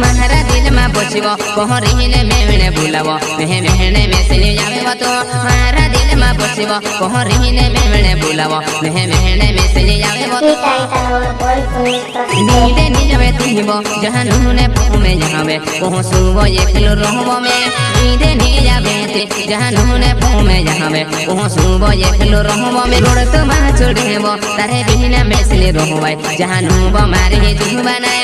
महारा दिल में बचबो कहरिने मेहणे बुलावो। मेहे मेहणे में से जावे तो। महारा दिल में बचबो कहरिने मेहणे बुलावो। मेहे मेहणे में से जावे तो। नीडे निजवे तुहिबो जहाँ नुने में जावे कोह सुबो ये किलो रहबो में। नीडे निजावे ते जहाँ नुने में जावे कोह सुबो ये किलो रहबो में। रोड तो मा छोड़ेबो तारे बिना मेसले रहबाय जहाँ नुबो मारे जुबानाय